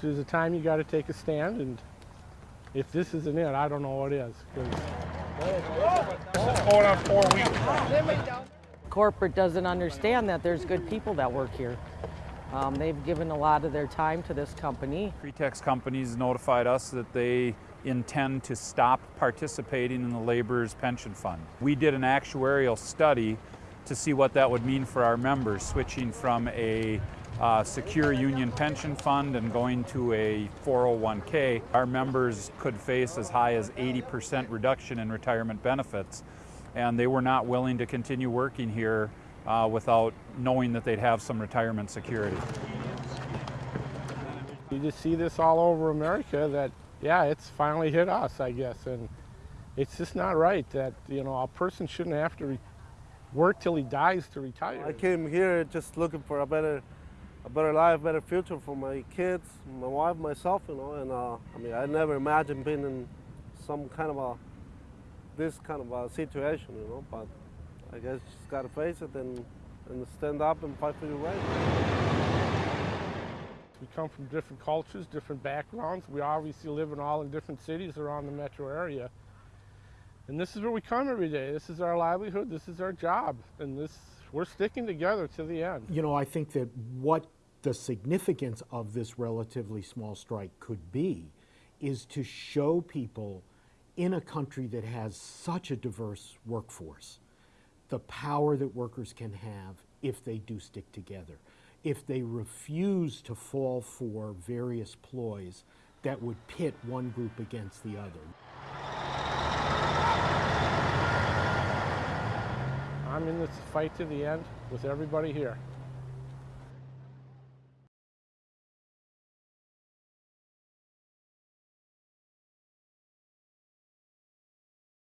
There's a time you got to take a stand, and if this isn't it, I don't know what is. Going on four weeks. Corporate doesn't understand that there's good people that work here. Um, they've given a lot of their time to this company. Pretext companies notified us that they intend to stop participating in the laborers pension fund. We did an actuarial study to see what that would mean for our members, switching from a uh, secure union pension fund and going to a 401k. Our members could face as high as 80% reduction in retirement benefits, and they were not willing to continue working here uh, without knowing that they'd have some retirement security. You just see this all over America that, yeah, it's finally hit us, I guess. And it's just not right that, you know, a person shouldn't have to re- work till he dies to retire. I came here just looking for a better, a better life, better future for my kids, my wife, myself, you know. And uh, I mean, I never imagined being in some kind of a, this kind of a situation, you know. But I guess you just gotta face it and, and stand up and fight for your rights. We come from different cultures, different backgrounds. We obviously live in all in different cities around the metro area. And this is where we come every day. This is our livelihood. This is our job. And this, we're sticking together to the end. You know, I think that what the significance of this relatively small strike could be is to show people in a country that has such a diverse workforce the power that workers can have if they do stick together. If they refuse to fall for various ploys that would pit one group against the other. I'm in this fight to the end with everybody here.